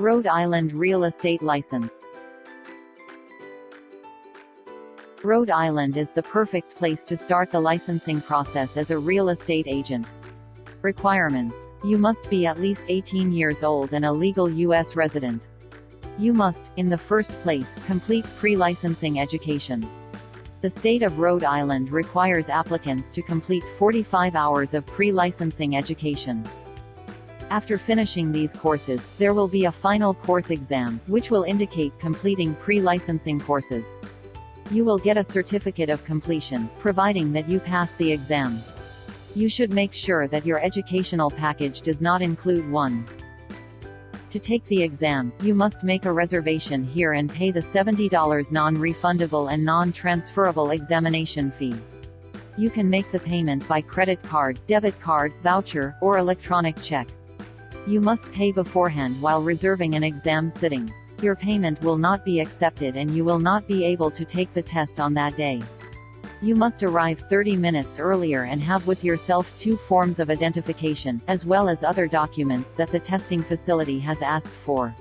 Rhode Island Real Estate License Rhode Island is the perfect place to start the licensing process as a real estate agent. Requirements. You must be at least 18 years old and a legal U.S. resident. You must, in the first place, complete pre-licensing education. The state of Rhode Island requires applicants to complete 45 hours of pre-licensing education. After finishing these courses, there will be a final course exam, which will indicate completing pre-licensing courses. You will get a certificate of completion, providing that you pass the exam. You should make sure that your educational package does not include one. To take the exam, you must make a reservation here and pay the $70 non-refundable and non-transferable examination fee. You can make the payment by credit card, debit card, voucher, or electronic check. You must pay beforehand while reserving an exam sitting. Your payment will not be accepted and you will not be able to take the test on that day. You must arrive 30 minutes earlier and have with yourself two forms of identification, as well as other documents that the testing facility has asked for.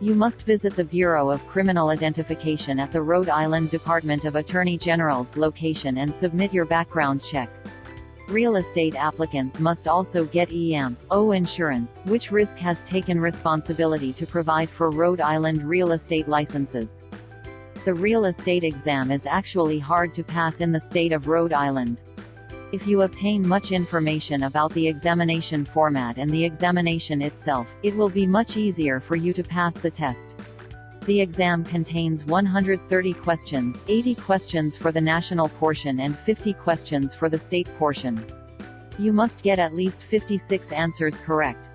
You must visit the Bureau of Criminal Identification at the Rhode Island Department of Attorney General's location and submit your background check. Real estate applicants must also get E&O insurance, which RISC has taken responsibility to provide for Rhode Island real estate licenses. The real estate exam is actually hard to pass in the state of Rhode Island. If you obtain much information about the examination format and the examination itself, it will be much easier for you to pass the test. The exam contains 130 questions, 80 questions for the national portion and 50 questions for the state portion. You must get at least 56 answers correct.